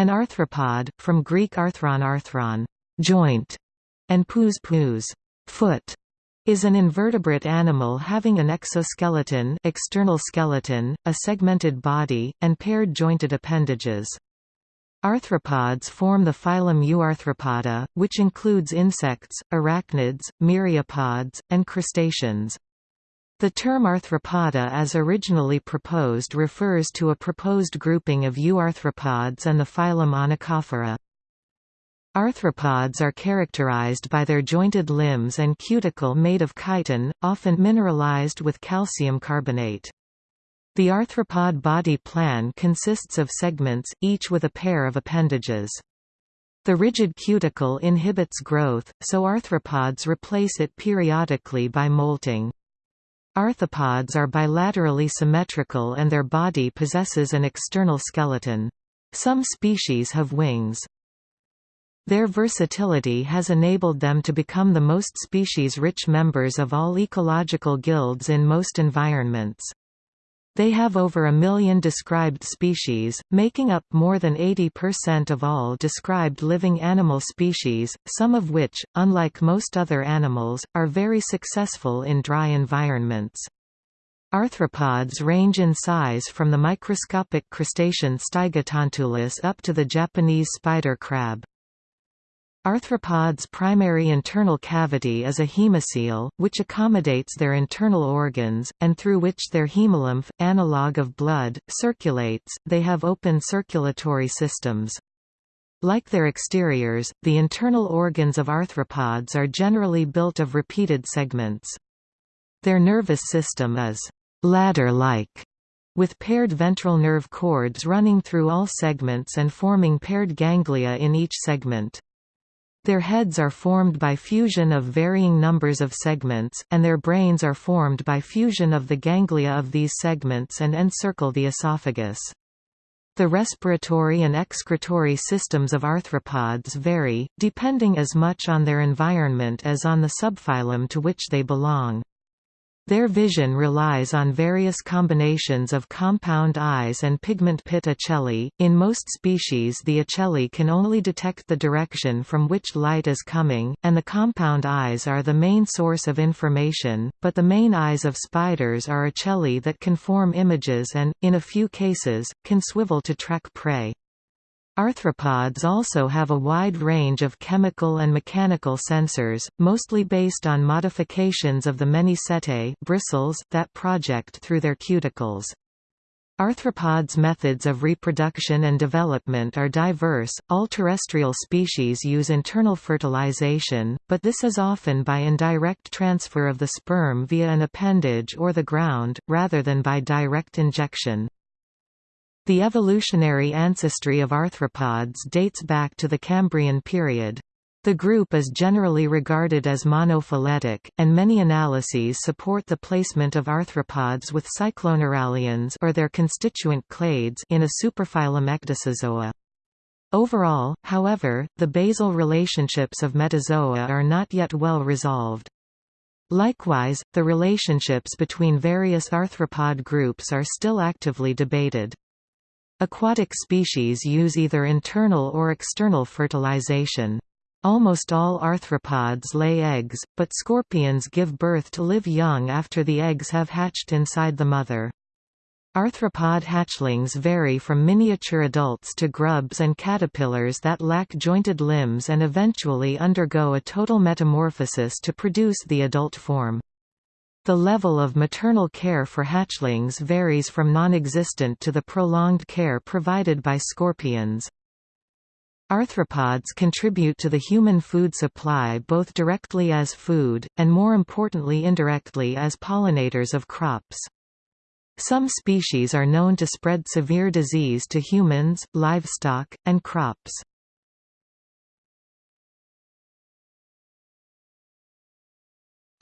An arthropod, from Greek arthron arthron joint", and pous pous foot", is an invertebrate animal having an exoskeleton external skeleton, a segmented body, and paired jointed appendages. Arthropods form the phylum Euarthropoda, which includes insects, arachnids, myriapods, and crustaceans. The term arthropoda as originally proposed refers to a proposed grouping of euarthropods and the phylum Onychophora. Arthropods are characterized by their jointed limbs and cuticle made of chitin, often mineralized with calcium carbonate. The arthropod body plan consists of segments, each with a pair of appendages. The rigid cuticle inhibits growth, so arthropods replace it periodically by molting. Arthropods are bilaterally symmetrical and their body possesses an external skeleton. Some species have wings. Their versatility has enabled them to become the most species-rich members of all ecological guilds in most environments. They have over a million described species, making up more than 80% of all described living animal species, some of which, unlike most other animals, are very successful in dry environments. Arthropods range in size from the microscopic crustacean Stygotantulus up to the Japanese spider crab. Arthropods' primary internal cavity is a hemocoel, which accommodates their internal organs, and through which their hemolymph, analog of blood, circulates. They have open circulatory systems. Like their exteriors, the internal organs of arthropods are generally built of repeated segments. Their nervous system is ladder-like, with paired ventral nerve cords running through all segments and forming paired ganglia in each segment. Their heads are formed by fusion of varying numbers of segments, and their brains are formed by fusion of the ganglia of these segments and encircle the esophagus. The respiratory and excretory systems of arthropods vary, depending as much on their environment as on the subphylum to which they belong. Their vision relies on various combinations of compound eyes and pigment pit ocelli. In most species, the ocelli can only detect the direction from which light is coming, and the compound eyes are the main source of information, but the main eyes of spiders are ocelli that can form images and, in a few cases, can swivel to track prey. Arthropods also have a wide range of chemical and mechanical sensors, mostly based on modifications of the many setae bristles that project through their cuticles. Arthropods' methods of reproduction and development are diverse. All terrestrial species use internal fertilization, but this is often by indirect transfer of the sperm via an appendage or the ground, rather than by direct injection. The evolutionary ancestry of arthropods dates back to the Cambrian period. The group is generally regarded as monophyletic, and many analyses support the placement of arthropods with cycloneuralians or their constituent clades in a superphylum Ecdysozoa. Overall, however, the basal relationships of metazoa are not yet well resolved. Likewise, the relationships between various arthropod groups are still actively debated. Aquatic species use either internal or external fertilization. Almost all arthropods lay eggs, but scorpions give birth to live young after the eggs have hatched inside the mother. Arthropod hatchlings vary from miniature adults to grubs and caterpillars that lack jointed limbs and eventually undergo a total metamorphosis to produce the adult form. The level of maternal care for hatchlings varies from non-existent to the prolonged care provided by scorpions. Arthropods contribute to the human food supply both directly as food, and more importantly indirectly as pollinators of crops. Some species are known to spread severe disease to humans, livestock, and crops.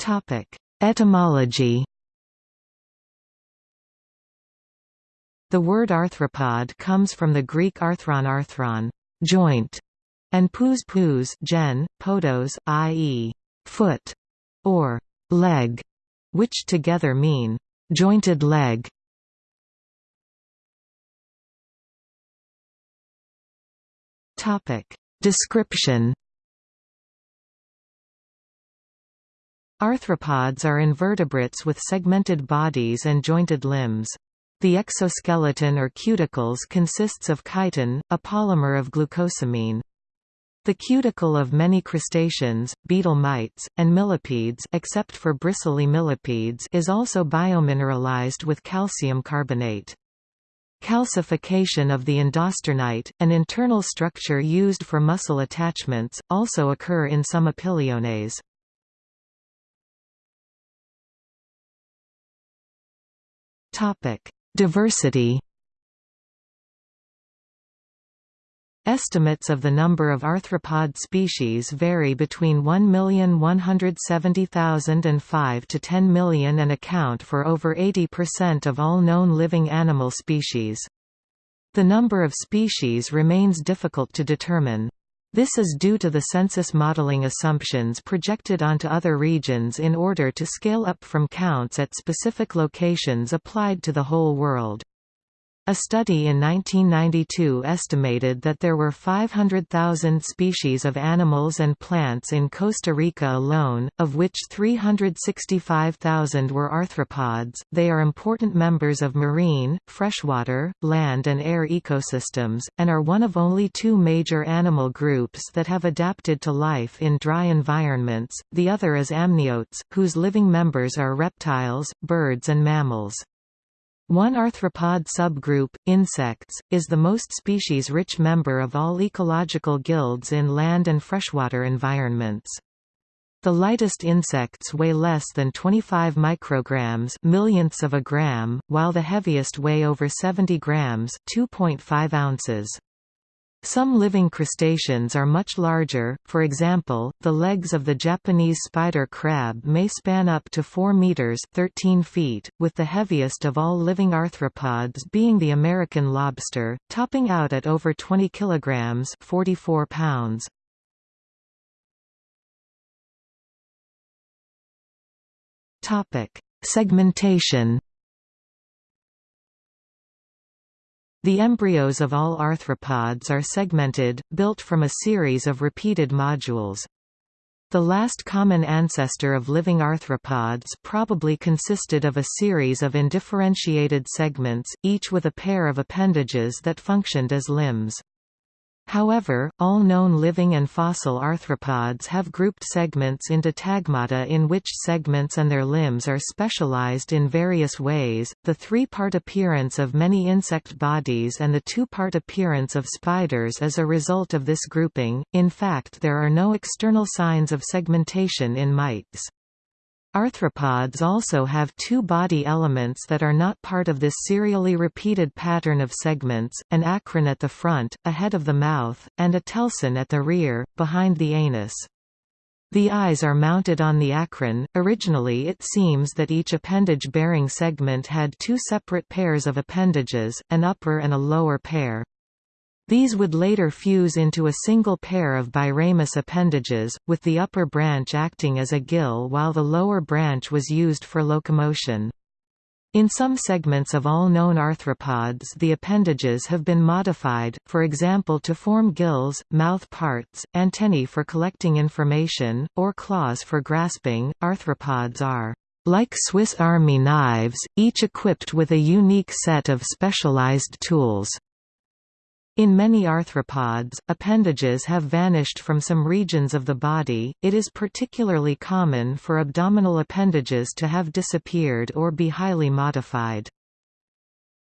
Topic: Etymology The word arthropod comes from the Greek arthron arthron joint, and pous pous gen, podos, i.e., foot, or leg, which together mean jointed leg. Description Arthropods are invertebrates with segmented bodies and jointed limbs. The exoskeleton or cuticles consists of chitin, a polymer of glucosamine. The cuticle of many crustaceans, beetle mites, and millipedes except for bristly millipedes is also biomineralized with calcium carbonate. Calcification of the endosternite, an internal structure used for muscle attachments, also occur in some opiliones. Diversity Estimates of the number of arthropod species vary between 1,170,000 and 5 to 10 million and account for over 80% of all known living animal species. The number of species remains difficult to determine. This is due to the census modeling assumptions projected onto other regions in order to scale up from counts at specific locations applied to the whole world. A study in 1992 estimated that there were 500,000 species of animals and plants in Costa Rica alone, of which 365,000 were arthropods. They are important members of marine, freshwater, land, and air ecosystems, and are one of only two major animal groups that have adapted to life in dry environments. The other is amniotes, whose living members are reptiles, birds, and mammals. One arthropod subgroup, insects, is the most species-rich member of all ecological guilds in land and freshwater environments. The lightest insects weigh less than 25 micrograms millionths of a gram, while the heaviest weigh over 70 grams 2.5 ounces. Some living crustaceans are much larger, for example, the legs of the Japanese spider crab may span up to 4 meters 13 feet, with the heaviest of all living arthropods being the American lobster, topping out at over 20 kilograms 44 pounds. Segmentation The embryos of all arthropods are segmented, built from a series of repeated modules. The last common ancestor of living arthropods probably consisted of a series of undifferentiated segments, each with a pair of appendages that functioned as limbs. However, all known living and fossil arthropods have grouped segments into tagmata in which segments and their limbs are specialized in various ways. The three-part appearance of many insect bodies and the two-part appearance of spiders is a result of this grouping. In fact, there are no external signs of segmentation in mites. Arthropods also have two body elements that are not part of this serially repeated pattern of segments, an acron at the front, ahead of the mouth, and a telson at the rear, behind the anus. The eyes are mounted on the acron. Originally, it seems that each appendage-bearing segment had two separate pairs of appendages, an upper and a lower pair. These would later fuse into a single pair of biramous appendages, with the upper branch acting as a gill while the lower branch was used for locomotion. In some segments of all known arthropods the appendages have been modified, for example to form gills, mouth parts, antennae for collecting information, or claws for grasping. Arthropods are like Swiss Army knives, each equipped with a unique set of specialized tools. In many arthropods, appendages have vanished from some regions of the body, it is particularly common for abdominal appendages to have disappeared or be highly modified.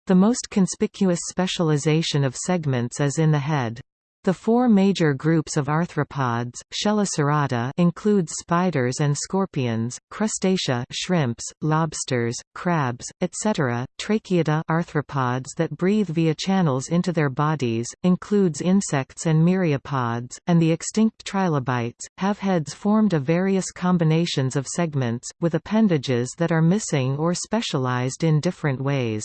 The most conspicuous specialization of segments is in the head. The four major groups of arthropods, Chelicerata includes spiders and scorpions, crustacea shrimps, lobsters, crabs, etc., Tracheata arthropods that breathe via channels into their bodies, includes insects and myriapods, and the extinct trilobites, have heads formed of various combinations of segments, with appendages that are missing or specialized in different ways.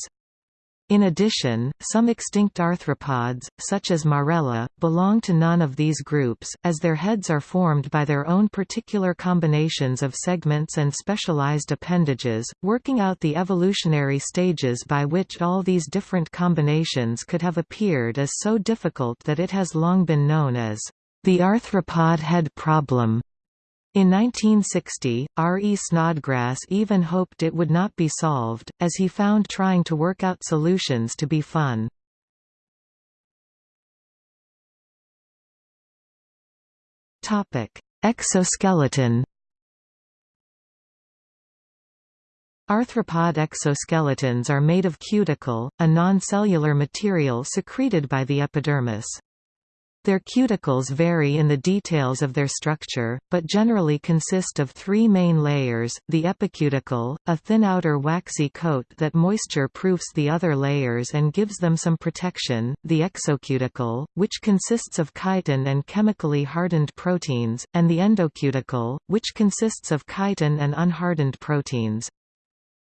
In addition, some extinct arthropods, such as Marrella, belong to none of these groups, as their heads are formed by their own particular combinations of segments and specialized appendages, working out the evolutionary stages by which all these different combinations could have appeared is so difficult that it has long been known as the arthropod head problem. In 1960, R. E. Snodgrass even hoped it would not be solved, as he found trying to work out solutions to be fun. Exoskeleton Arthropod exoskeletons are made of cuticle, a non-cellular material secreted by the epidermis. Their cuticles vary in the details of their structure, but generally consist of three main layers, the epicuticle, a thin outer waxy coat that moisture-proofs the other layers and gives them some protection, the exocuticle, which consists of chitin and chemically hardened proteins, and the endocuticle, which consists of chitin and unhardened proteins.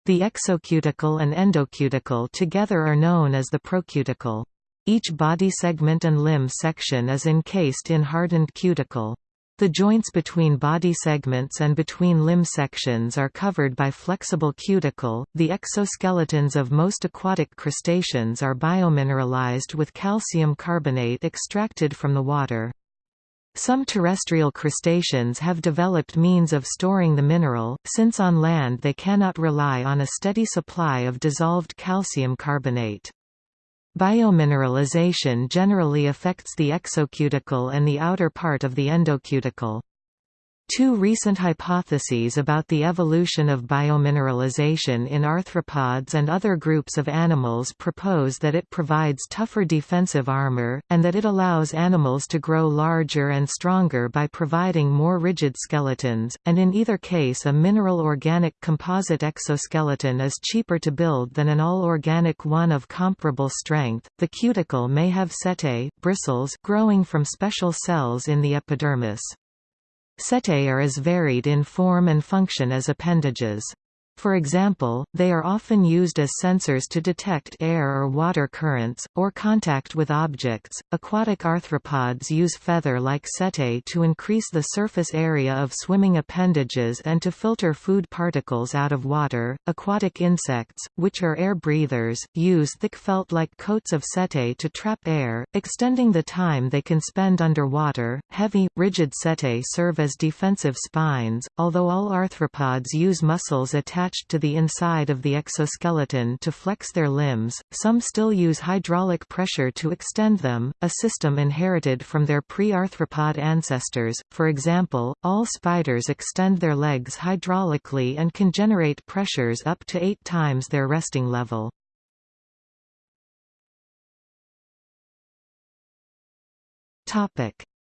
The exocuticle and endocuticle together are known as the procuticle. Each body segment and limb section is encased in hardened cuticle. The joints between body segments and between limb sections are covered by flexible cuticle. The exoskeletons of most aquatic crustaceans are biomineralized with calcium carbonate extracted from the water. Some terrestrial crustaceans have developed means of storing the mineral, since on land they cannot rely on a steady supply of dissolved calcium carbonate. Biomineralization generally affects the exocuticle and the outer part of the endocuticle. Two recent hypotheses about the evolution of biomineralization in arthropods and other groups of animals propose that it provides tougher defensive armor, and that it allows animals to grow larger and stronger by providing more rigid skeletons, and in either case a mineral-organic composite exoskeleton is cheaper to build than an all-organic one of comparable strength. The cuticle may have setae bristles growing from special cells in the epidermis. Setae are as varied in form and function as appendages. For example, they are often used as sensors to detect air or water currents, or contact with objects. Aquatic arthropods use feather like setae to increase the surface area of swimming appendages and to filter food particles out of water. Aquatic insects, which are air breathers, use thick felt like coats of setae to trap air, extending the time they can spend underwater. Heavy, rigid setae serve as defensive spines, although all arthropods use muscles attached attached to the inside of the exoskeleton to flex their limbs, some still use hydraulic pressure to extend them, a system inherited from their pre-arthropod ancestors. For example, all spiders extend their legs hydraulically and can generate pressures up to eight times their resting level.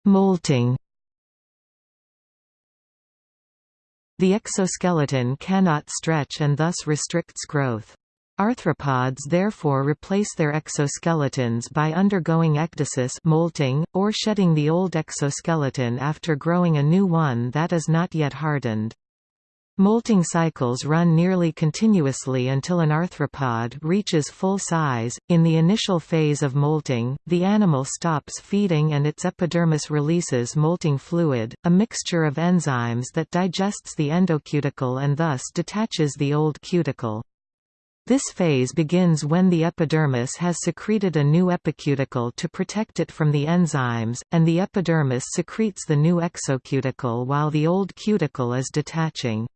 Molting The exoskeleton cannot stretch and thus restricts growth. Arthropods therefore replace their exoskeletons by undergoing ecdysis molting, or shedding the old exoskeleton after growing a new one that is not yet hardened. Molting cycles run nearly continuously until an arthropod reaches full size. In the initial phase of molting, the animal stops feeding and its epidermis releases molting fluid, a mixture of enzymes that digests the endocuticle and thus detaches the old cuticle. This phase begins when the epidermis has secreted a new epicuticle to protect it from the enzymes, and the epidermis secretes the new exocuticle while the old cuticle is detaching.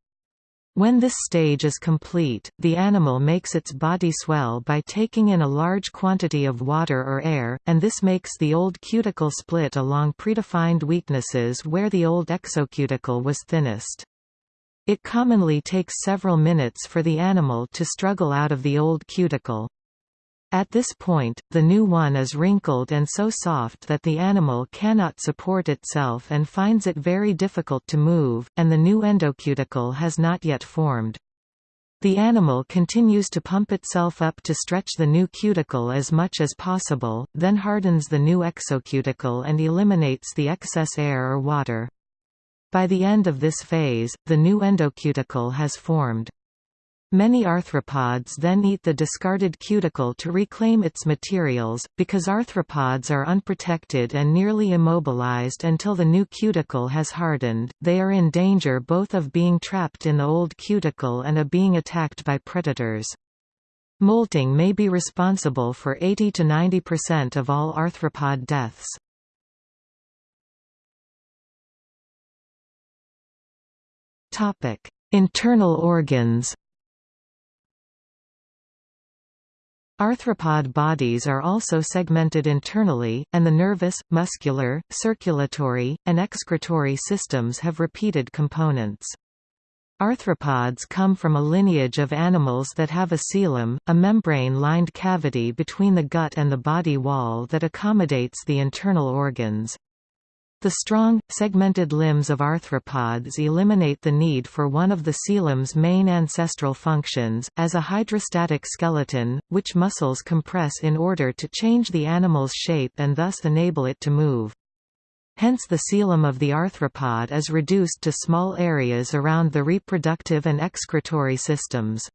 When this stage is complete, the animal makes its body swell by taking in a large quantity of water or air, and this makes the old cuticle split along predefined weaknesses where the old exocuticle was thinnest. It commonly takes several minutes for the animal to struggle out of the old cuticle. At this point, the new one is wrinkled and so soft that the animal cannot support itself and finds it very difficult to move, and the new endocuticle has not yet formed. The animal continues to pump itself up to stretch the new cuticle as much as possible, then hardens the new exocuticle and eliminates the excess air or water. By the end of this phase, the new endocuticle has formed. Many arthropods then eat the discarded cuticle to reclaim its materials, because arthropods are unprotected and nearly immobilized until the new cuticle has hardened, they are in danger both of being trapped in the old cuticle and of being attacked by predators. Molting may be responsible for 80 to 90% of all arthropod deaths. Internal organs Arthropod bodies are also segmented internally, and the nervous, muscular, circulatory, and excretory systems have repeated components. Arthropods come from a lineage of animals that have a coelom, a membrane-lined cavity between the gut and the body wall that accommodates the internal organs. The strong, segmented limbs of arthropods eliminate the need for one of the coelom's main ancestral functions, as a hydrostatic skeleton, which muscles compress in order to change the animal's shape and thus enable it to move. Hence the coelom of the arthropod is reduced to small areas around the reproductive and excretory systems.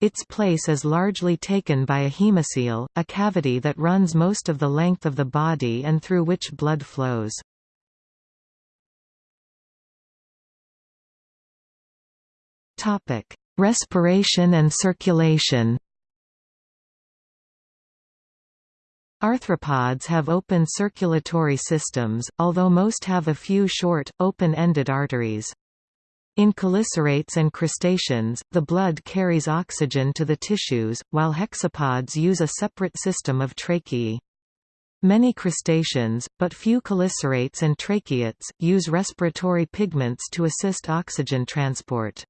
Its place is largely taken by a hemocoel, a cavity that runs most of the length of the body and through which blood flows. Topic: Respiration and circulation. Arthropods have open circulatory systems, although most have a few short, open-ended arteries. In chelicerates and crustaceans, the blood carries oxygen to the tissues, while hexapods use a separate system of tracheae. Many crustaceans, but few chelicerates and tracheates, use respiratory pigments to assist oxygen transport.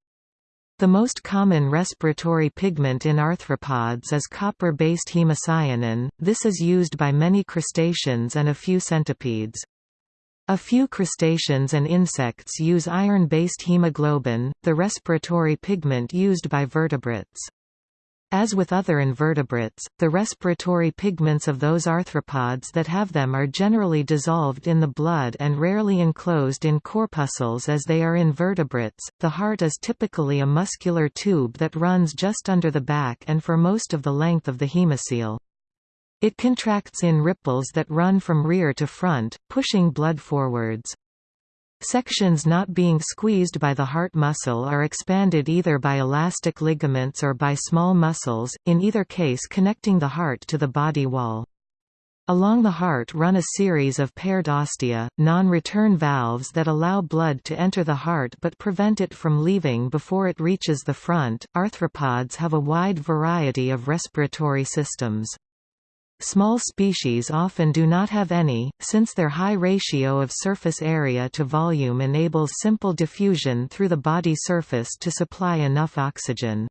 The most common respiratory pigment in arthropods is copper-based hemocyanin, this is used by many crustaceans and a few centipedes. A few crustaceans and insects use iron-based hemoglobin, the respiratory pigment used by vertebrates. As with other invertebrates, the respiratory pigments of those arthropods that have them are generally dissolved in the blood and rarely enclosed in corpuscles as they are invertebrates. The heart is typically a muscular tube that runs just under the back and for most of the length of the hemocoel. It contracts in ripples that run from rear to front, pushing blood forwards. Sections not being squeezed by the heart muscle are expanded either by elastic ligaments or by small muscles, in either case connecting the heart to the body wall. Along the heart run a series of paired ostia, non-return valves that allow blood to enter the heart but prevent it from leaving before it reaches the front. Arthropods have a wide variety of respiratory systems. Small species often do not have any, since their high ratio of surface area to volume enables simple diffusion through the body surface to supply enough oxygen.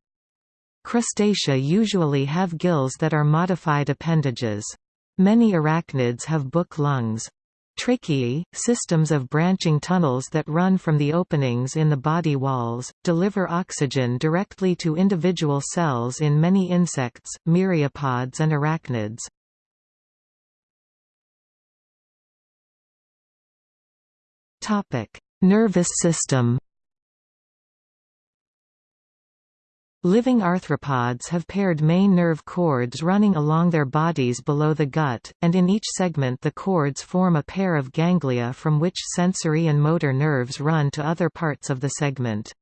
Crustacea usually have gills that are modified appendages. Many arachnids have book lungs. Tracheae, systems of branching tunnels that run from the openings in the body walls, deliver oxygen directly to individual cells in many insects, myriapods and arachnids. Topic: Nervous system. Living arthropods have paired main nerve cords running along their bodies below the gut, and in each segment the cords form a pair of ganglia from which sensory and motor nerves run to other parts of the segment.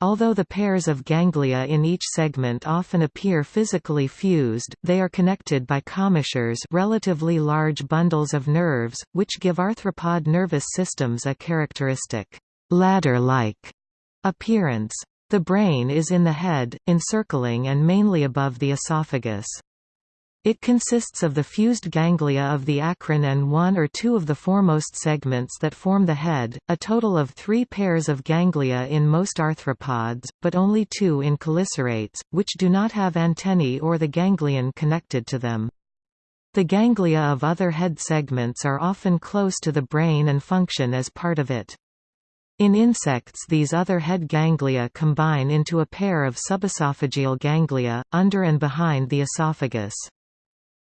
Although the pairs of ganglia in each segment often appear physically fused, they are connected by commissures relatively large bundles of nerves, which give arthropod nervous systems a characteristic ladder-like appearance. The brain is in the head, encircling and mainly above the esophagus. It consists of the fused ganglia of the acron and one or two of the foremost segments that form the head, a total of three pairs of ganglia in most arthropods, but only two in chelicerates, which do not have antennae or the ganglion connected to them. The ganglia of other head segments are often close to the brain and function as part of it. In insects these other head ganglia combine into a pair of subesophageal ganglia, under and behind the esophagus.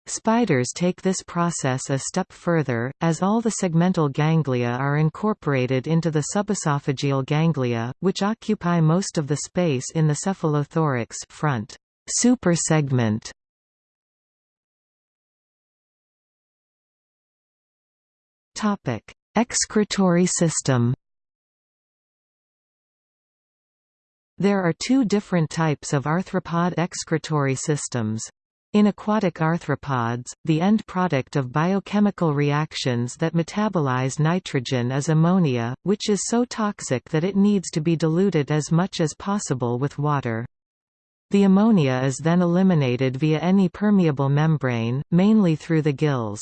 Spiders take this process a step further, as all the segmental ganglia are incorporated into the subesophageal ganglia, which occupy most of the space in the cephalothorax front supersegment. Topic: Excretory system. There are two different types of arthropod excretory systems. In aquatic arthropods, the end product of biochemical reactions that metabolize nitrogen is ammonia, which is so toxic that it needs to be diluted as much as possible with water. The ammonia is then eliminated via any permeable membrane, mainly through the gills.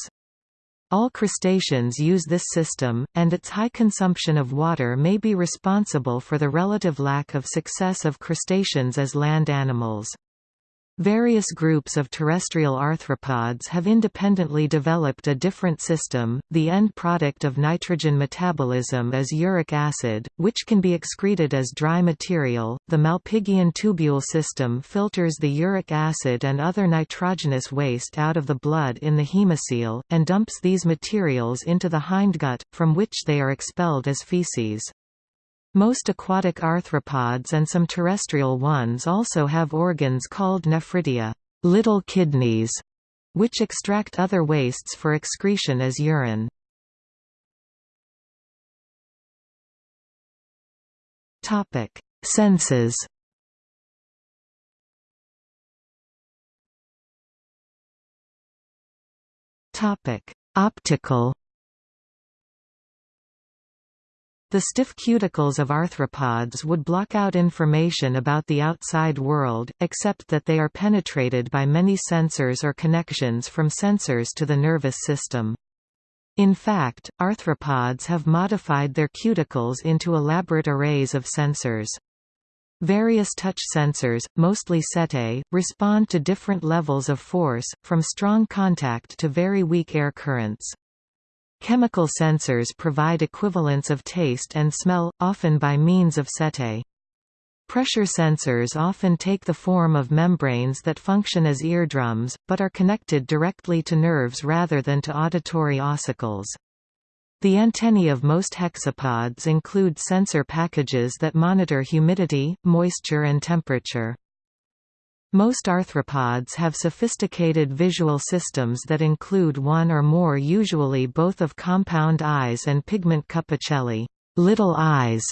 All crustaceans use this system, and its high consumption of water may be responsible for the relative lack of success of crustaceans as land animals. Various groups of terrestrial arthropods have independently developed a different system. The end product of nitrogen metabolism is uric acid, which can be excreted as dry material. The Malpighian tubule system filters the uric acid and other nitrogenous waste out of the blood in the hemocoel, and dumps these materials into the hindgut, from which they are expelled as feces. Most aquatic arthropods and some terrestrial ones also have organs called nephridia little kidneys", which extract other wastes for excretion as urine. Senses Optical The stiff cuticles of arthropods would block out information about the outside world, except that they are penetrated by many sensors or connections from sensors to the nervous system. In fact, arthropods have modified their cuticles into elaborate arrays of sensors. Various touch sensors, mostly setae, respond to different levels of force, from strong contact to very weak air currents. Chemical sensors provide equivalents of taste and smell, often by means of setae. Pressure sensors often take the form of membranes that function as eardrums, but are connected directly to nerves rather than to auditory ossicles. The antennae of most hexapods include sensor packages that monitor humidity, moisture and temperature. Most arthropods have sophisticated visual systems that include one or more usually both of compound eyes and pigment cup ocelli little eyes".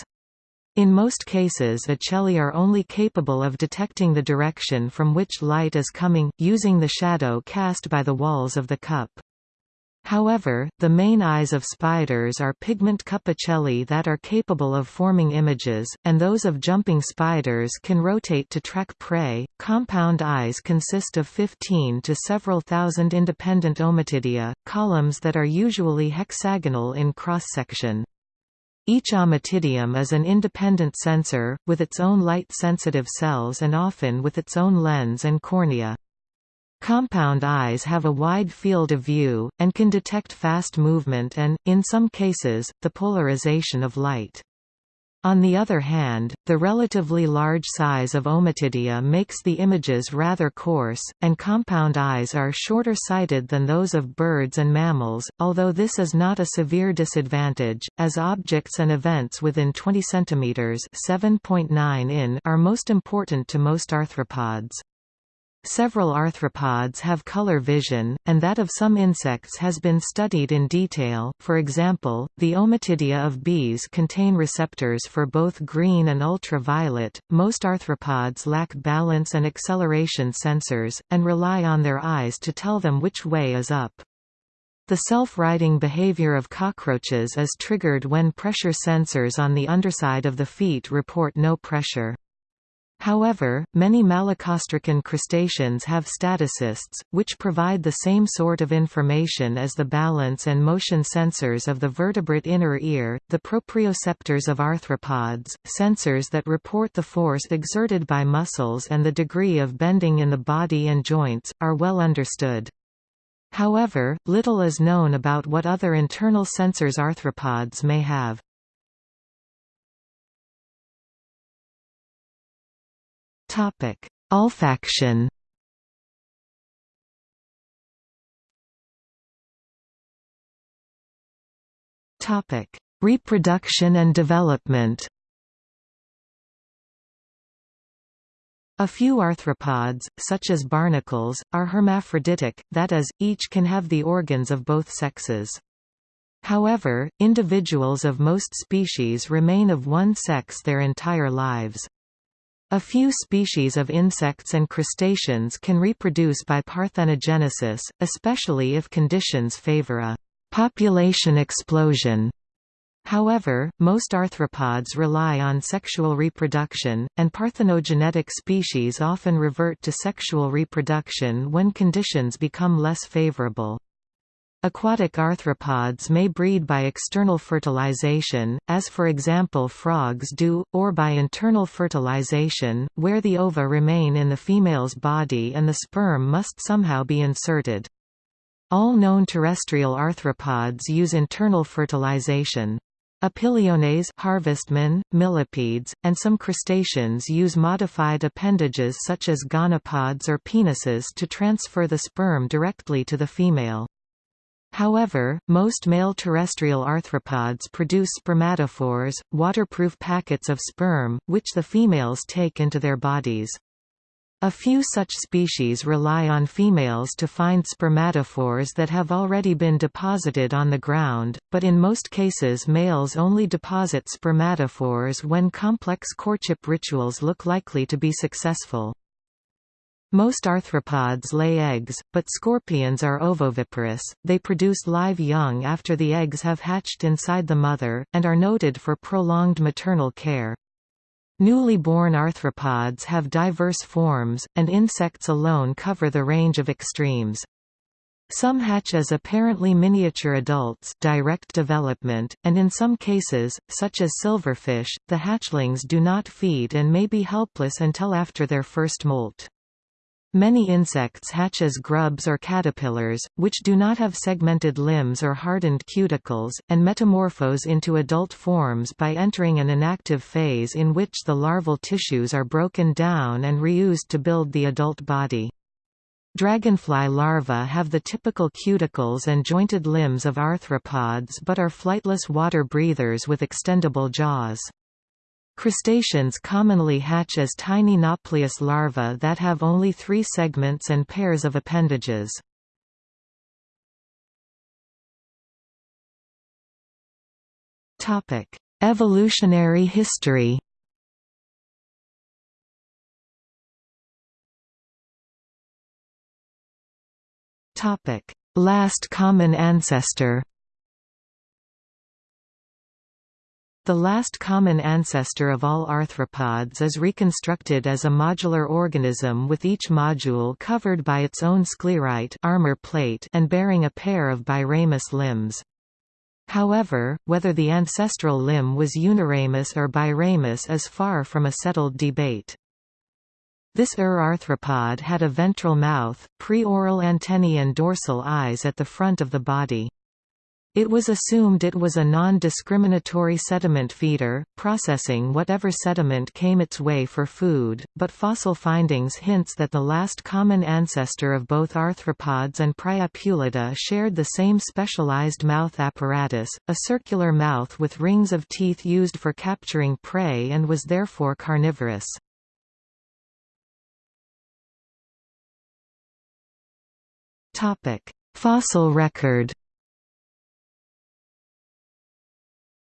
In most cases ocelli are only capable of detecting the direction from which light is coming, using the shadow cast by the walls of the cup. However, the main eyes of spiders are pigment cup ocelli that are capable of forming images, and those of jumping spiders can rotate to track prey. Compound eyes consist of 15 to several thousand independent ommatidia, columns that are usually hexagonal in cross-section. Each ommatidium is an independent sensor, with its own light-sensitive cells and often with its own lens and cornea. Compound eyes have a wide field of view, and can detect fast movement and, in some cases, the polarization of light. On the other hand, the relatively large size of ommatidia makes the images rather coarse, and compound eyes are shorter sighted than those of birds and mammals, although this is not a severe disadvantage, as objects and events within 20 cm 7.9 in are most important to most arthropods. Several arthropods have color vision, and that of some insects has been studied in detail, for example, the ommatidia of bees contain receptors for both green and ultraviolet. Most arthropods lack balance and acceleration sensors, and rely on their eyes to tell them which way is up. The self-righting behavior of cockroaches is triggered when pressure sensors on the underside of the feet report no pressure. However, many malacostracan crustaceans have statocysts, which provide the same sort of information as the balance and motion sensors of the vertebrate inner ear. The proprioceptors of arthropods, sensors that report the force exerted by muscles and the degree of bending in the body and joints, are well understood. However, little is known about what other internal sensors arthropods may have. Topic: Olfaction. Topic: Reproduction and development. A few arthropods, such as barnacles, are hermaphroditic, that is, each can have the organs of both sexes. However, individuals of most species remain of one sex their entire lives. A few species of insects and crustaceans can reproduce by parthenogenesis, especially if conditions favor a population explosion. However, most arthropods rely on sexual reproduction, and parthenogenetic species often revert to sexual reproduction when conditions become less favorable. Aquatic arthropods may breed by external fertilization, as for example frogs do, or by internal fertilization, where the ova remain in the female's body and the sperm must somehow be inserted. All known terrestrial arthropods use internal fertilization. Opiliones harvestmen, millipedes, and some crustaceans use modified appendages such as gonopods or penises to transfer the sperm directly to the female. However, most male terrestrial arthropods produce spermatophores, waterproof packets of sperm, which the females take into their bodies. A few such species rely on females to find spermatophores that have already been deposited on the ground, but in most cases males only deposit spermatophores when complex courtship rituals look likely to be successful. Most arthropods lay eggs, but scorpions are ovoviparous, they produce live young after the eggs have hatched inside the mother, and are noted for prolonged maternal care. Newly born arthropods have diverse forms, and insects alone cover the range of extremes. Some hatch as apparently miniature adults direct development, and in some cases, such as silverfish, the hatchlings do not feed and may be helpless until after their first molt. Many insects hatch as grubs or caterpillars, which do not have segmented limbs or hardened cuticles, and metamorphose into adult forms by entering an inactive phase in which the larval tissues are broken down and reused to build the adult body. Dragonfly larvae have the typical cuticles and jointed limbs of arthropods but are flightless water breathers with extendable jaws. Crustaceans commonly hatch as tiny nauplius larvae that have only three segments and pairs of appendages. Evolutionary history Last common ancestor The last common ancestor of all arthropods is reconstructed as a modular organism with each module covered by its own sclerite armor plate and bearing a pair of biramous limbs. However, whether the ancestral limb was uniramous or biramous is far from a settled debate. This Ur arthropod had a ventral mouth, preoral antennae and dorsal eyes at the front of the body. It was assumed it was a non-discriminatory sediment feeder, processing whatever sediment came its way for food, but fossil findings hints that the last common ancestor of both arthropods and Priapulida shared the same specialized mouth apparatus, a circular mouth with rings of teeth used for capturing prey and was therefore carnivorous. Fossil record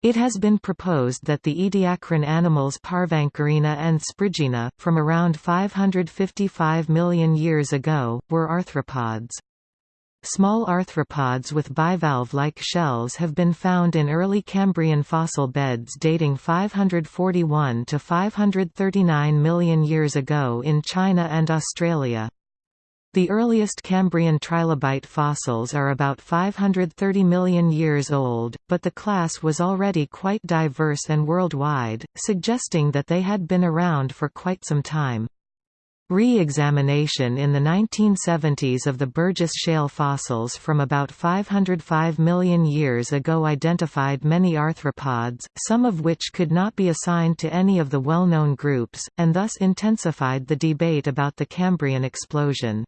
It has been proposed that the ediacaran animals Parvancorina and Spriggina, from around 555 million years ago, were arthropods. Small arthropods with bivalve-like shells have been found in early Cambrian fossil beds dating 541 to 539 million years ago in China and Australia. The earliest Cambrian trilobite fossils are about 530 million years old, but the class was already quite diverse and worldwide, suggesting that they had been around for quite some time. Re-examination in the 1970s of the Burgess Shale fossils from about 505 million years ago identified many arthropods, some of which could not be assigned to any of the well-known groups, and thus intensified the debate about the Cambrian explosion.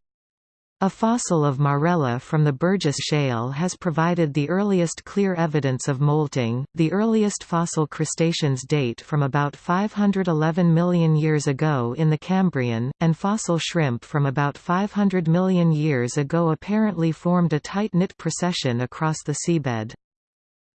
A fossil of Marrella from the Burgess Shale has provided the earliest clear evidence of molting. The earliest fossil crustaceans date from about 511 million years ago in the Cambrian, and fossil shrimp from about 500 million years ago apparently formed a tight-knit procession across the seabed.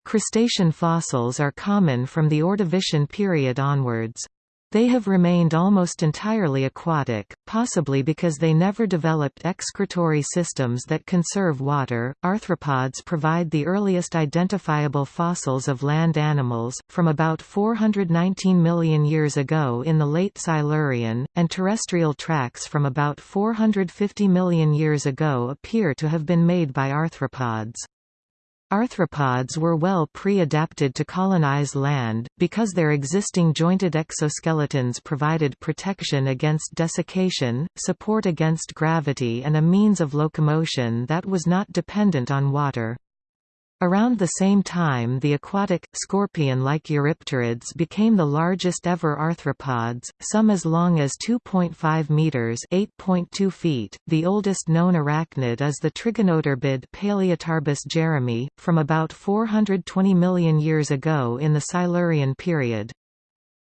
Crustacean fossils are common from the Ordovician period onwards. They have remained almost entirely aquatic, possibly because they never developed excretory systems that conserve water. Arthropods provide the earliest identifiable fossils of land animals, from about 419 million years ago in the late Silurian, and terrestrial tracks from about 450 million years ago appear to have been made by arthropods. Arthropods were well pre-adapted to colonize land, because their existing jointed exoskeletons provided protection against desiccation, support against gravity and a means of locomotion that was not dependent on water. Around the same time the aquatic, scorpion-like Eurypterids became the largest ever arthropods, some as long as 2.5 meters (8.2 feet). The oldest known arachnid is the trigonotarbid Palaeotarbus jeronimi, from about 420 million years ago in the Silurian period.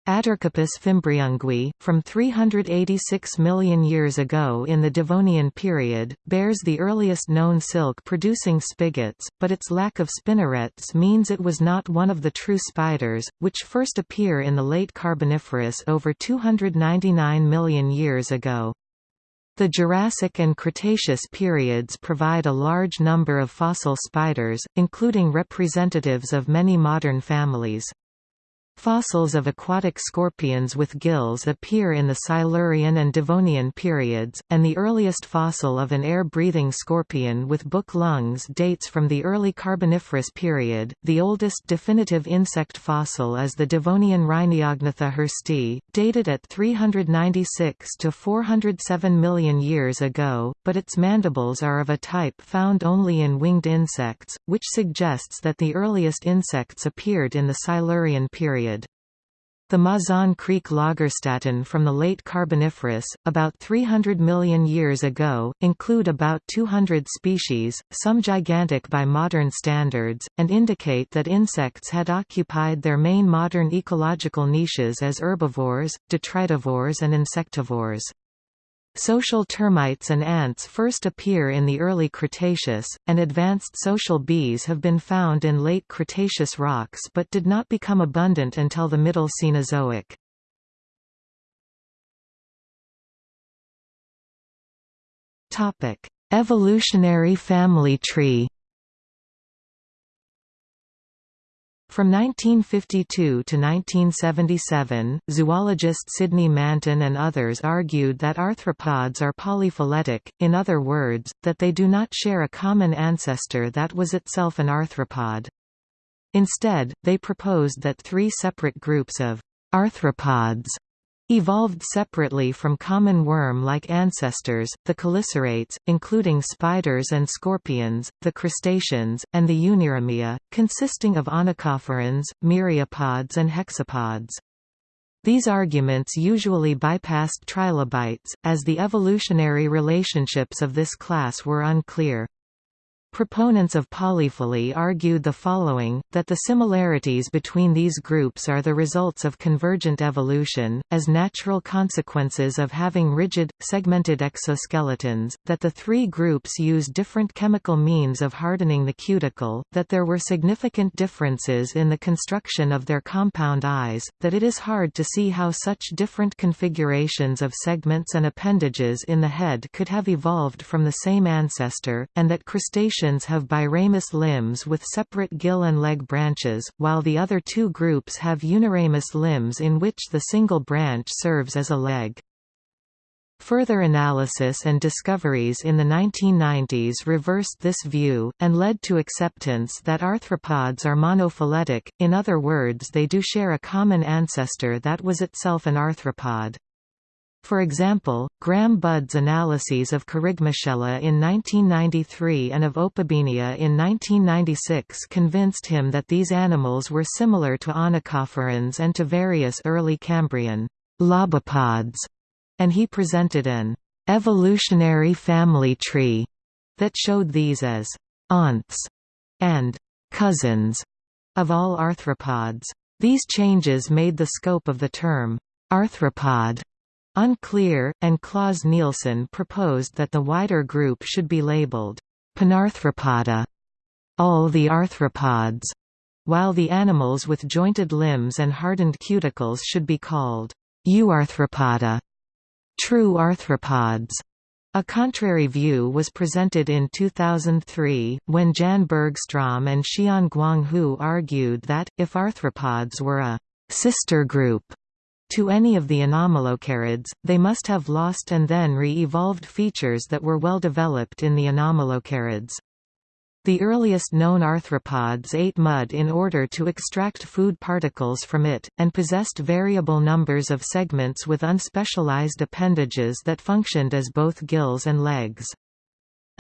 Attercopus fimbriunguis, from 386 million years ago in the Devonian period, bears the earliest known silk-producing spigots, but its lack of spinnerets means it was not one of the true spiders, which first appear in the late Carboniferous over 299 million years ago. The Jurassic and Cretaceous periods provide a large number of fossil spiders, including representatives of many modern families. Fossils of aquatic scorpions with gills appear in the Silurian and Devonian periods, and the earliest fossil of an air-breathing scorpion with book lungs dates from the early Carboniferous period. The oldest definitive insect fossil is the Devonian Rhyniognatha hirsti, dated at 396 to 407 million years ago, but its mandibles are of a type found only in winged insects, which suggests that the earliest insects appeared in the Silurian period. The Mazon Creek lagerstätten from the late Carboniferous, about 300 million years ago, include about 200 species, some gigantic by modern standards, and indicate that insects had occupied their main modern ecological niches as herbivores, detritivores and insectivores. Social termites and ants first appear in the early Cretaceous, and advanced social bees have been found in late Cretaceous rocks but did not become abundant until the Middle Cenozoic. Evolutionary family tree From 1952 to 1977, zoologist Sidnie Manton and others argued that arthropods are polyphyletic, in other words, that they do not share a common ancestor that was itself an arthropod. Instead, they proposed that three separate groups of arthropods Evolved separately from common worm-like ancestors, the chelicerates, including spiders and scorpions, the crustaceans, and the Uniramia, consisting of onychophorans, myriapods and hexapods. These arguments usually bypassed trilobites, as the evolutionary relationships of this class were unclear. Proponents of polyphily argued the following, that the similarities between these groups are the results of convergent evolution, as natural consequences of having rigid, segmented exoskeletons, that the three groups use different chemical means of hardening the cuticle, that there were significant differences in the construction of their compound eyes, that it is hard to see how such different configurations of segments and appendages in the head could have evolved from the same ancestor, and that crustaceans have biramous limbs with separate gill and leg branches, while the other two groups have uniramous limbs in which the single branch serves as a leg. Further analysis and discoveries in the 1990s reversed this view, and led to acceptance that arthropods are monophyletic, in other words they do share a common ancestor that was itself an arthropod. For example, Graham Budd's analyses of Kerygmachela in 1993 and of Opabinia in 1996 convinced him that these animals were similar to onychophorans and to various early Cambrian lobopods, and he presented an evolutionary family tree that showed these as «aunts» and «cousins» of all arthropods. These changes made the scope of the term «arthropod» unclear, and Claus Nielsen proposed that the wider group should be labeled «panarthropoda» all the arthropods, while the animals with jointed limbs and hardened cuticles should be called euarthropoda, true arthropods. A contrary view was presented in 2003, when Jan Bergstrom and Xian Guanghu argued that, if arthropods were a «sister group» to any of the anomalocarids, they must have lost and then re-evolved features that were well developed in the anomalocarids. The earliest known arthropods ate mud in order to extract food particles from it, and possessed variable numbers of segments with unspecialized appendages that functioned as both gills and legs.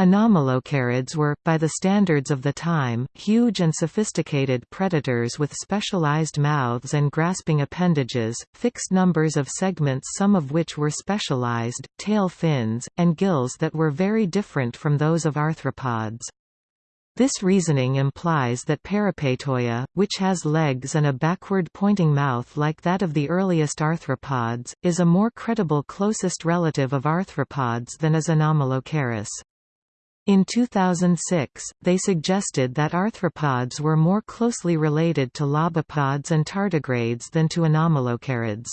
Anomalocarids were, by the standards of the time, huge and sophisticated predators with specialized mouths and grasping appendages, fixed numbers of segments some of which were specialized, tail fins, and gills that were very different from those of arthropods. This reasoning implies that Parapeytoia, which has legs and a backward-pointing mouth like that of the earliest arthropods, is a more credible closest relative of arthropods than is Anomalocaris. In 2006, they suggested that arthropods were more closely related to lobopods and tardigrades than to anomalocarids.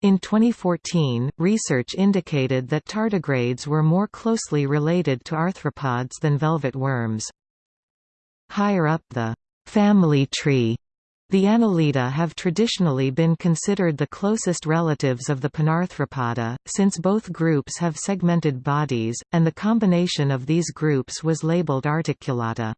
In 2014, research indicated that tardigrades were more closely related to arthropods than velvet worms. Higher up the family tree, the Annelida have traditionally been considered the closest relatives of the Panarthropoda, since both groups have segmented bodies, and the combination of these groups was labeled Articulata.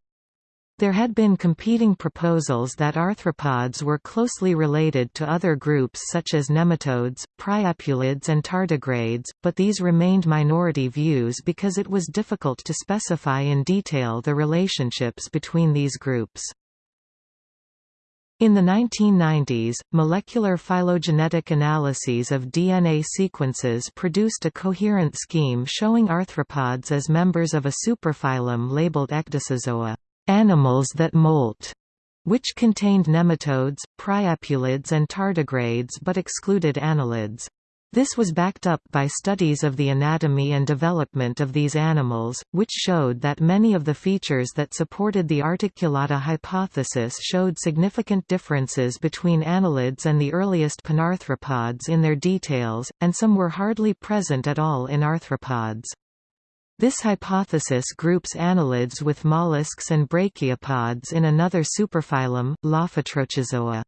There had been competing proposals that arthropods were closely related to other groups such as nematodes, priapulids and tardigrades, but these remained minority views because it was difficult to specify in detail the relationships between these groups. In the 1990s, molecular phylogenetic analyses of DNA sequences produced a coherent scheme showing arthropods as members of a superphylum labeled Ecdysozoa animals that molt, which contained nematodes, priapulids and tardigrades but excluded annelids. This was backed up by studies of the anatomy and development of these animals, which showed that many of the features that supported the articulata hypothesis showed significant differences between annelids and the earliest panarthropods in their details, and some were hardly present at all in arthropods. This hypothesis groups annelids with mollusks and brachiopods in another superphylum, Lophotrochozoa.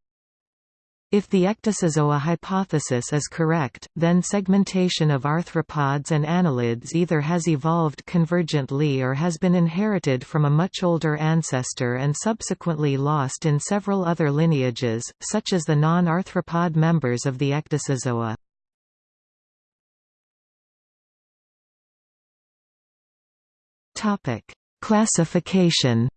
If the Ecdysozoa hypothesis is correct, then segmentation of arthropods and annelids either has evolved convergently or has been inherited from a much older ancestor and subsequently lost in several other lineages, such as the non-arthropod members of the. Topic: Classification.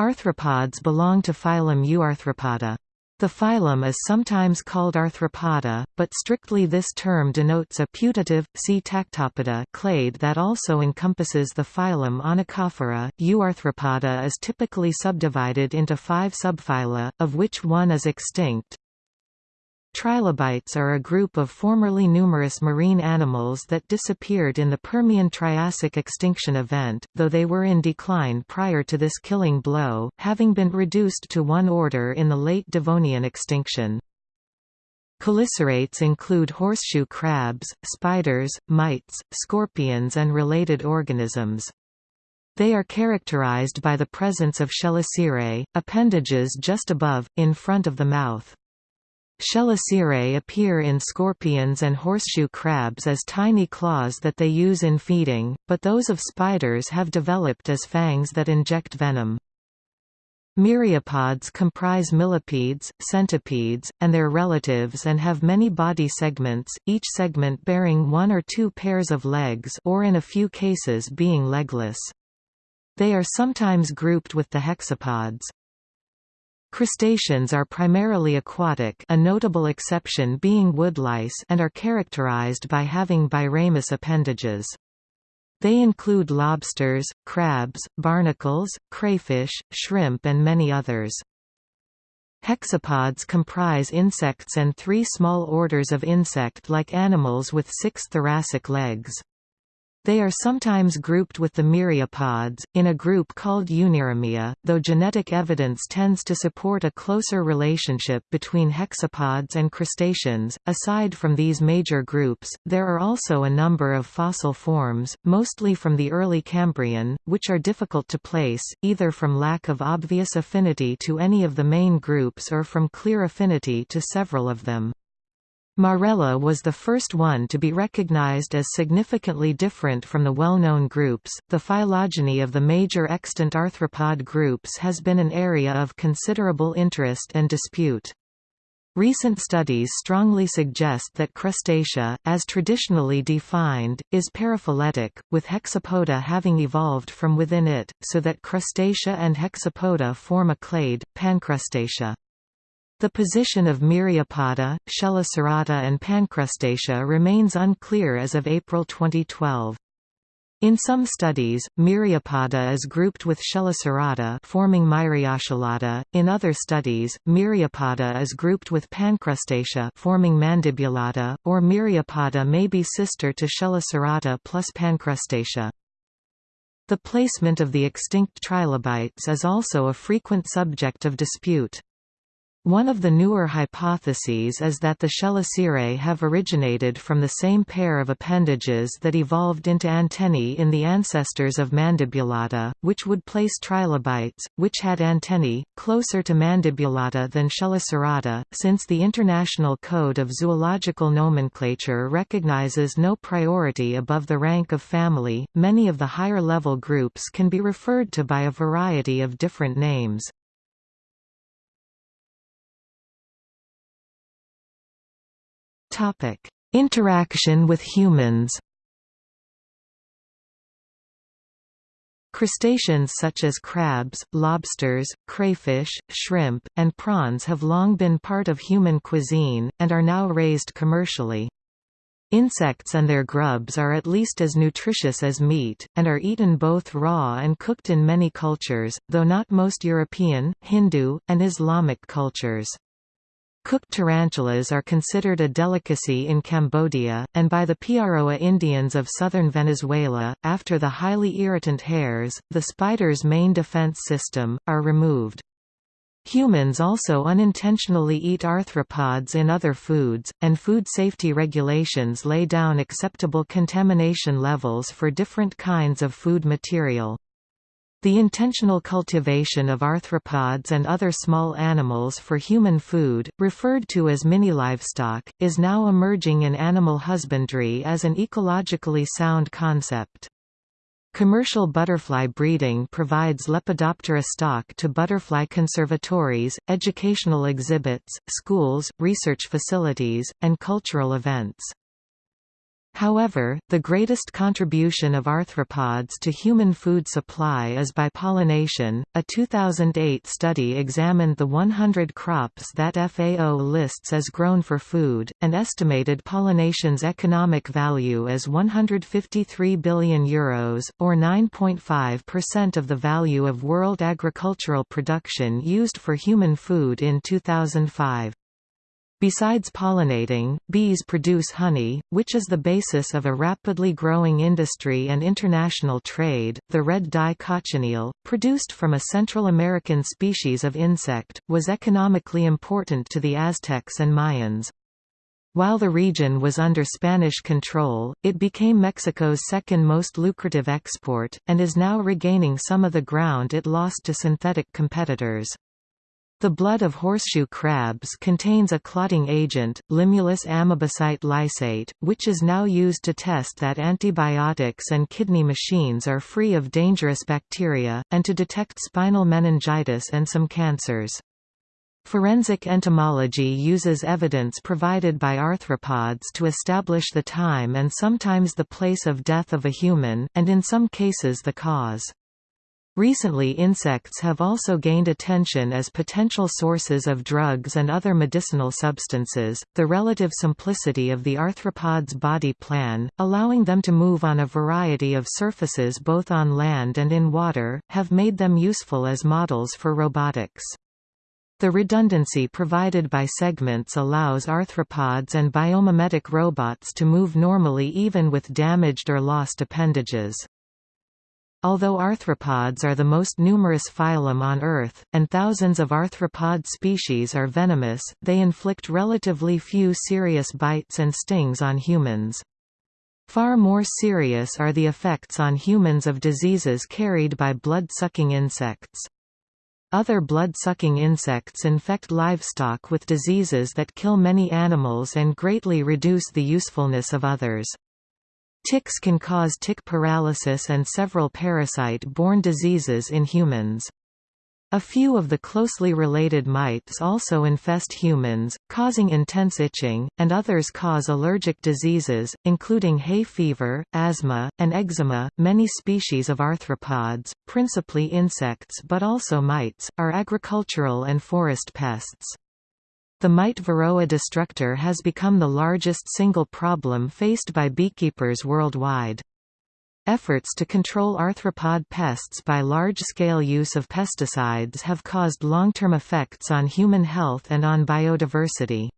Arthropods belong to phylum Euarthropoda. The phylum is sometimes called Arthropoda, but strictly this term denotes a putative, see Tactopoda clade that also encompasses the phylum Onychophora. Euarthropoda is typically subdivided into five subphyla, of which one is extinct, Trilobites are a group of formerly numerous marine animals that disappeared in the Permian-Triassic extinction event, though they were in decline prior to this killing blow, having been reduced to one order in the late Devonian extinction. Chelicerates include horseshoe crabs, spiders, mites, scorpions and related organisms. They are characterized by the presence of chelicerae, appendages just above, in front of the mouth. Chelicerae appear in scorpions and horseshoe crabs as tiny claws that they use in feeding, but those of spiders have developed as fangs that inject venom. Myriapods comprise millipedes, centipedes, and their relatives and have many body segments, each segment bearing one or two pairs of legs or in a few cases being legless. They are sometimes grouped with the hexapods. Crustaceans are primarily aquatic a notable exception being woodlice and are characterized by having biramous appendages. They include lobsters, crabs, barnacles, crayfish, shrimp and many others. Hexapods comprise insects and three small orders of insect-like animals with six thoracic legs. They are sometimes grouped with the myriapods, in a group called Uniramia, though genetic evidence tends to support a closer relationship between hexapods and crustaceans. Aside from these major groups, there are also a number of fossil forms, mostly from the early Cambrian, which are difficult to place, either from lack of obvious affinity to any of the main groups or from clear affinity to several of them. Marrella was the first one to be recognized as significantly different from the well-known groups. The phylogeny of the major extant arthropod groups has been an area of considerable interest and dispute. Recent studies strongly suggest that Crustacea, as traditionally defined, is paraphyletic, with Hexapoda having evolved from within it, so that Crustacea and Hexapoda form a clade, Pancrustacea. The position of Myriapoda, Chelicerata and Pancrustacea remains unclear as of April 2012. In some studies, Myriapoda is grouped with Chelicerata forming Myriochelata. In other studies, Myriapoda is grouped with Pancrustacea forming Mandibulata, or Myriapoda may be sister to Chelicerata plus Pancrustacea. The placement of the extinct trilobites is also a frequent subject of dispute. One of the newer hypotheses is that the Chelicerae have originated from the same pair of appendages that evolved into antennae in the ancestors of Mandibulata, which would place trilobites, which had antennae, closer to Mandibulata than Chelicerata. Since the International Code of Zoological Nomenclature recognizes no priority above the rank of family, many of the higher level groups can be referred to by a variety of different names. Topic: Interaction with humans. Crustaceans such as crabs, lobsters, crayfish, shrimp, and prawns have long been part of human cuisine, and are now raised commercially. Insects and their grubs are at least as nutritious as meat, and are eaten both raw and cooked in many cultures, though not most European, Hindu, and Islamic cultures. Cooked tarantulas are considered a delicacy in Cambodia, and by the Piaroa Indians of southern Venezuela, after the highly irritant hairs, the spider's main defense system, are removed. Humans also unintentionally eat arthropods in other foods, and food safety regulations lay down acceptable contamination levels for different kinds of food material. The intentional cultivation of arthropods and other small animals for human food, referred to as mini-livestock, is now emerging in animal husbandry as an ecologically sound concept. Commercial butterfly breeding provides Lepidoptera stock to butterfly conservatories, educational exhibits, schools, research facilities, and cultural events. However, the greatest contribution of arthropods to human food supply is by pollination. A 2008 study examined the 100 crops that FAO lists as grown for food, and estimated pollination's economic value as 153 billion euros, or 9.5% of the value of world agricultural production used for human food in 2005. Besides pollinating, bees produce honey, which is the basis of a rapidly growing industry and international trade. The red dye cochineal, produced from a Central American species of insect, was economically important to the Aztecs and Mayans. While the region was under Spanish control, it became Mexico's second most lucrative export, and is now regaining some of the ground it lost to synthetic competitors. The blood of horseshoe crabs contains a clotting agent, Limulus amebocyte lysate, which is now used to test that antibiotics and kidney machines are free of dangerous bacteria, and to detect spinal meningitis and some cancers. Forensic entomology uses evidence provided by arthropods to establish the time and sometimes the place of death of a human, and in some cases the cause. Recently insects have also gained attention as potential sources of drugs and other medicinal substances. The relative simplicity of the arthropods' body plan, allowing them to move on a variety of surfaces both on land and in water, have made them useful as models for robotics. The redundancy provided by segments allows arthropods and biomimetic robots to move normally even with damaged or lost appendages. Although arthropods are the most numerous phylum on Earth, and thousands of arthropod species are venomous, they inflict relatively few serious bites and stings on humans. Far more serious are the effects on humans of diseases carried by blood-sucking insects. Other blood-sucking insects infect livestock with diseases that kill many animals and greatly reduce the usefulness of others. Ticks can cause tick paralysis and several parasite-borne diseases in humans. A few of the closely related mites also infest humans, causing intense itching, and others cause allergic diseases, including hay fever, asthma, and eczema. Many species of arthropods, principally insects but also mites, are agricultural and forest pests. The mite Varroa destructor has become the largest single problem faced by beekeepers worldwide. Efforts to control arthropod pests by large-scale use of pesticides have caused long-term effects on human health and on biodiversity.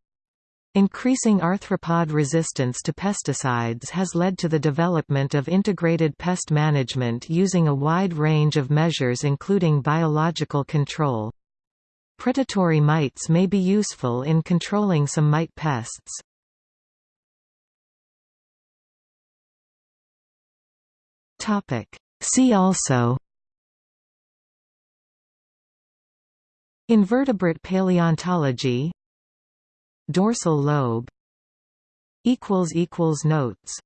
Increasing arthropod resistance to pesticides has led to the development of integrated pest management using a wide range of measures including biological control. Predatory mites may be useful in controlling some mite pests. See also Invertebrate paleontology Dorsal lobe Notes